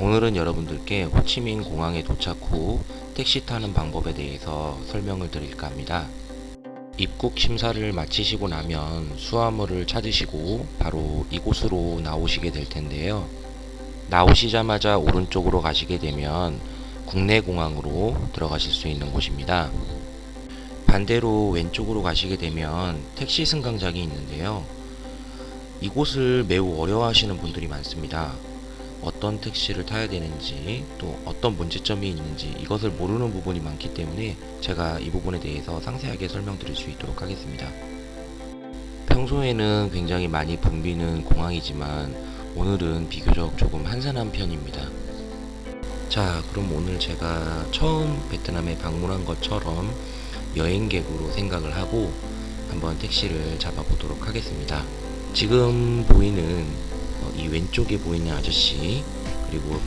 오늘은 여러분들께 호치민 공항에 도착 후 택시 타는 방법에 대해서 설명을 드릴까 합니다. 입국 심사를 마치시고 나면 수화물을 찾으시고 바로 이곳으로 나오시게 될 텐데요. 나오시자마자 오른쪽으로 가시게 되면 국내 공항으로 들어가실 수 있는 곳입니다. 반대로 왼쪽으로 가시게 되면 택시 승강장이 있는데요. 이곳을 매우 어려워하시는 분들이 많습니다. 어떤 택시를 타야 되는지 또 어떤 문제점이 있는지 이것을 모르는 부분이 많기 때문에 제가 이 부분에 대해서 상세하게 설명드릴 수 있도록 하겠습니다. 평소에는 굉장히 많이 붐비는 공항이지만 오늘은 비교적 조금 한산한 편입니다. 자 그럼 오늘 제가 처음 베트남에 방문한 것처럼 여행객으로 생각을 하고 한번 택시를 잡아보도록 하겠습니다. 지금 보이는 어, 이 왼쪽에 보이는 아저씨 그리고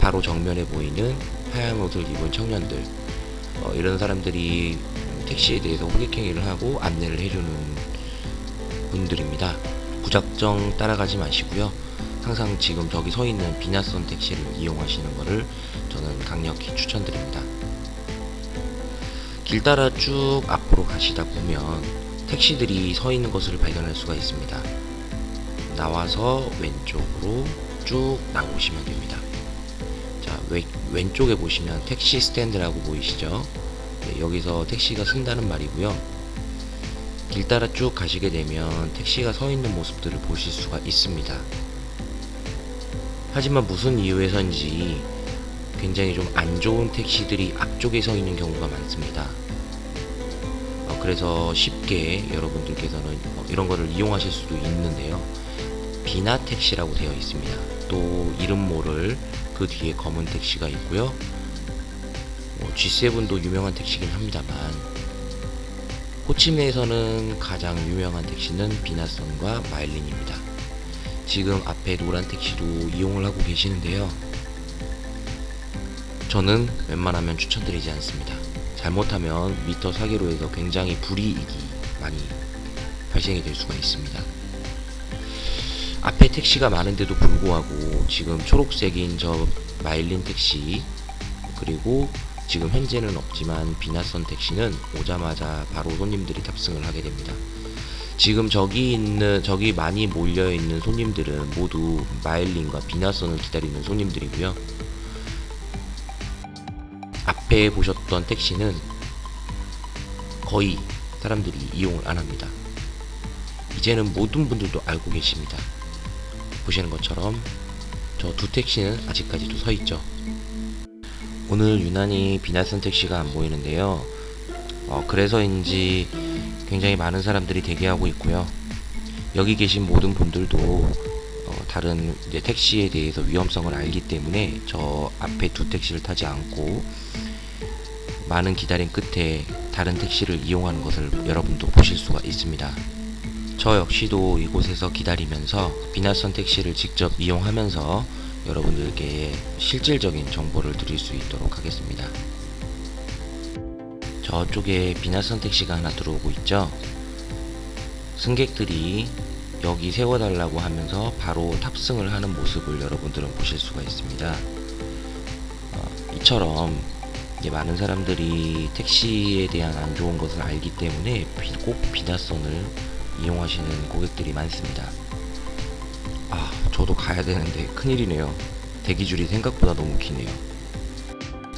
바로 정면에 보이는 하얀 옷을 입은 청년들 어, 이런 사람들이 택시에 대해서 호객행위를 하고 안내를 해주는 분들입니다. 무작정 따라가지 마시고요. 항상 지금 저기 서 있는 비나선 택시를 이용하시는 것을 저는 강력히 추천드립니다. 길 따라 쭉 앞으로 가시다 보면 택시들이 서 있는 것을 발견할 수가 있습니다. 나와서 왼쪽으로 쭉 나오시면 됩니다. 자, 왼, 왼쪽에 보시면 택시 스탠드라고 보이시죠? 네, 여기서 택시가 쓴다는 말이고요. 길 따라 쭉 가시게 되면 택시가 서 있는 모습들을 보실 수가 있습니다. 하지만 무슨 이유에서인지 굉장히 좀 안 좋은 택시들이 앞쪽에 서 있는 경우가 많습니다. 어, 그래서 쉽게 여러분들께서는 어, 이런 거를 이용하실 수도 있는데요. 비나 택시라고 되어 있습니다. 또 이름 모를 그 뒤에 검은 택시가 있고요. 뭐 G7도 유명한 택시긴 합니다만 호치민에서는 가장 유명한 택시는 비나선과 마일린입니다. 지금 앞에 노란 택시도 이용을 하고 계시는데요. 저는 웬만하면 추천드리지 않습니다. 잘못하면 미터 사기로 해서 굉장히 불이익이 많이 발생이 될 수가 있습니다. 앞에 택시가 많은데도 불구하고 지금 초록색인 저 마일린 택시 그리고 지금 현재는 없지만 비나선 택시는 오자마자 바로 손님들이 탑승을 하게 됩니다. 지금 저기 있는 저기 많이 몰려 있는 손님들은 모두 마일린과 비나선을 기다리는 손님들이고요. 앞에 보셨던 택시는 거의 사람들이 이용을 안 합니다. 이제는 모든 분들도 알고 계십니다. 보시는 것처럼 저 두 택시는 아직까지도 서 있죠. 오늘 유난히 비나선 택시가 안 보이는데요. 어, 그래서인지 굉장히 많은 사람들이 대기하고 있고요. 여기 계신 모든 분들도 어, 다른 택시에 대해서 위험성을 알기 때문에 저 앞에 두 택시를 타지 않고 많은 기다림 끝에 다른 택시를 이용하는 것을 여러분도 보실 수가 있습니다. 저 역시도 이곳에서 기다리면서 비나선 택시를 직접 이용하면서 여러분들께 실질적인 정보를 드릴 수 있도록 하겠습니다. 저쪽에 비나선 택시가 하나 들어오고 있죠. 승객들이 여기 세워달라고 하면서 바로 탑승을 하는 모습을 여러분들은 보실 수가 있습니다. 어, 이처럼 많은 사람들이 택시에 대한 안 좋은 것을 알기 때문에 꼭 비나선을 이용하시는 고객들이 많습니다. 아, 저도 가야 되는데 큰일이네요. 대기줄이 생각보다 너무 기네요.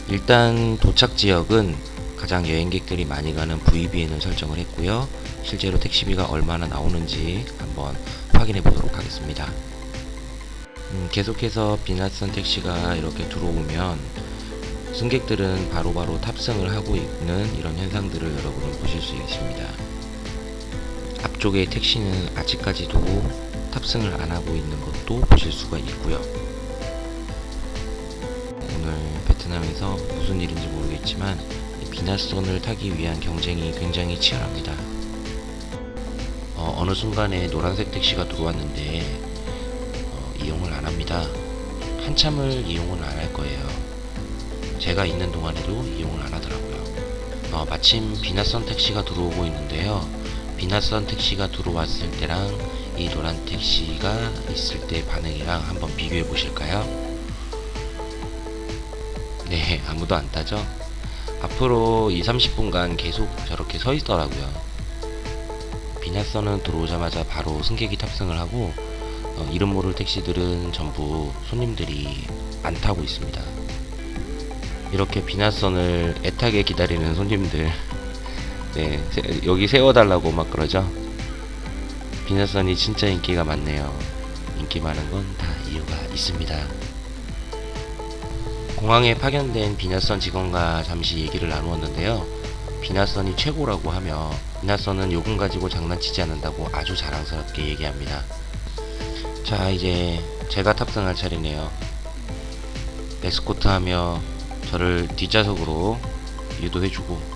일단 도착 지역은 가장 여행객들이 많이 가는 VBN을 설정을 했고요. 실제로 택시비가 얼마나 나오는지 한번 확인해 보도록 하겠습니다. 음, 계속해서 비나선 택시가 이렇게 들어오면 승객들은 바로바로 바로 탑승을 하고 있는 이런 현상들을 여러분은 보실 수 있습니다. 앞쪽의 택시는 아직까지도 탑승을 안 하고 있는 것도 보실 수가 있고요. 오늘 베트남에서 무슨 일인지 모르겠지만 비나선을 타기 위한 경쟁이 굉장히 치열합니다. 어, 느 순간에 노란색 택시가 들어왔는데 어, 이용을 안 합니다. 한참을 이용을 안 할 거예요. 제가 있는 동안에도 이용을 안 하더라고요. 어, 마침 비나선 택시가 들어오고 있는데요. 비나선 택시가 들어왔을 때랑 이 노란 택시가 있을 때 반응이랑 한번 비교해 보실까요? 네, 아무도 안 타죠? 앞으로 2, 30분간 계속 저렇게 서 있더라고요. 비나선은 들어오자마자 바로 승객이 탑승을 하고 어, 이름 모를 택시들은 전부 손님들이 안 타고 있습니다. 이렇게 비나선을 애타게 기다리는 손님들 네, 세- 여기 세워달라고 막 그러죠. 비나선이 진짜 인기가 많네요. 인기 많은 건 다 이유가 있습니다. 공항에 파견된 비나선 직원과 잠시 얘기를 나누었는데요. 비나선이 최고라고 하며 비나선은 요금 가지고 장난치지 않는다고 아주 자랑스럽게 얘기합니다. 자 이제 제가 탑승할 차례네요. 에스코트 하며 저를 뒷좌석으로 유도해주고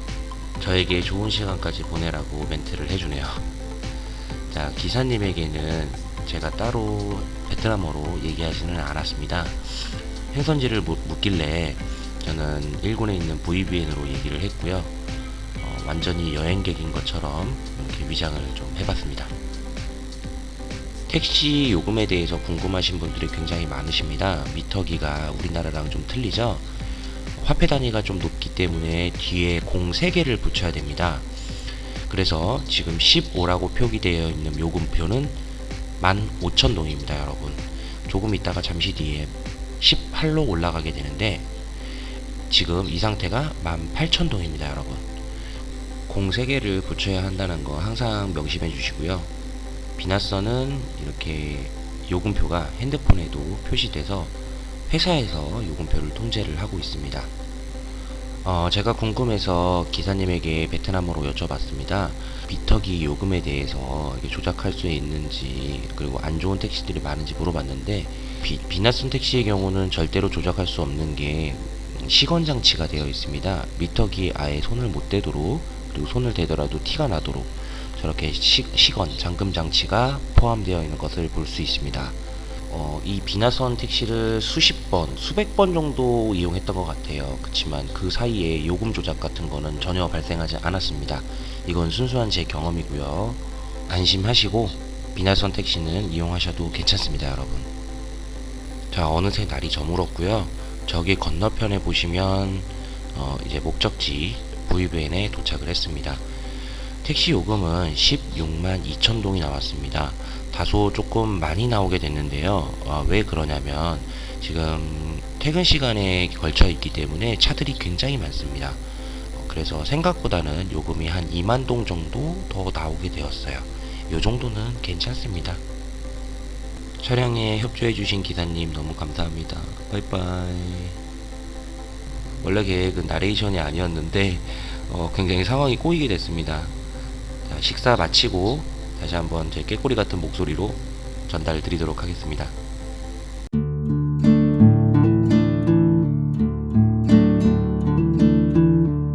저에게 좋은 시간까지 보내라고 멘트를 해주네요. 자 기사님에게는 제가 따로 베트남어로 얘기하지는 않았습니다. 행선지를 묻- 묻길래 저는 일본에 있는 VBN으로 얘기를 했고요. 어, 완전히 여행객인 것처럼 이렇게 위장을 좀 해봤습니다. 택시 요금에 대해서 궁금하신 분들이 굉장히 많으십니다. 미터기가 우리나라랑 좀 틀리죠? 화폐 단위가 좀 높기 때문에 뒤에 공 3개를 붙여야 됩니다. 그래서 지금 15라고 표기되어 있는 요금표는 15,000동입니다, 여러분. 조금 있다가 잠시 뒤에 18로 올라가게 되는데 지금 이 상태가 18,000동입니다, 여러분. 공 3개를 붙여야 한다는 거 항상 명심해 주시고요. 비나선은 이렇게 요금표가 핸드폰에도 표시돼서 회사에서 요금표를 통제를 하고 있습니다. 어, 제가 궁금해서 기사님에게 베트남어로 여쭤봤습니다. 미터기 요금에 대해서 조작할 수 있는지 그리고 안 좋은 택시들이 많은지 물어봤는데 비, 비나선 택시의 경우는 절대로 조작할 수 없는 게 시건 장치가 되어 있습니다. 미터기에 아예 손을 못 대도록 그리고 손을 대더라도 티가 나도록 저렇게 시, 시건 잠금 장치가 포함되어 있는 것을 볼 수 있습니다. 어, 이 비나선 택시를 수십 번, 수백 번 정도 이용했던 것 같아요. 그렇지만 그 사이에 요금 조작 같은 거는 전혀 발생하지 않았습니다. 이건 순수한 제 경험이고요. 안심하시고 비나선 택시는 이용하셔도 괜찮습니다, 여러분. 자, 어느새 날이 저물었고요. 저기 건너편에 보시면 어, 이제 목적지 VBN에 도착을 했습니다. 택시 요금은 16만 2천 동이 나왔습니다. 다소 조금 많이 나오게 됐는데요. 아, 왜 그러냐면 지금 퇴근 시간에 걸쳐 있기 때문에 차들이 굉장히 많습니다. 어, 그래서 생각보다는 요금이 한 2만 동 정도 더 나오게 되었어요. 요 정도는 괜찮습니다. 촬영에 협조해주신 기사님 너무 감사합니다. 바이바이. 원래 계획은 나레이션이 아니었는데 어, 굉장히 상황이 꼬이게 됐습니다. 자, 식사 마치고 다시 한번 제 깨꼬리 같은 목소리로 전달 드리도록 하겠습니다.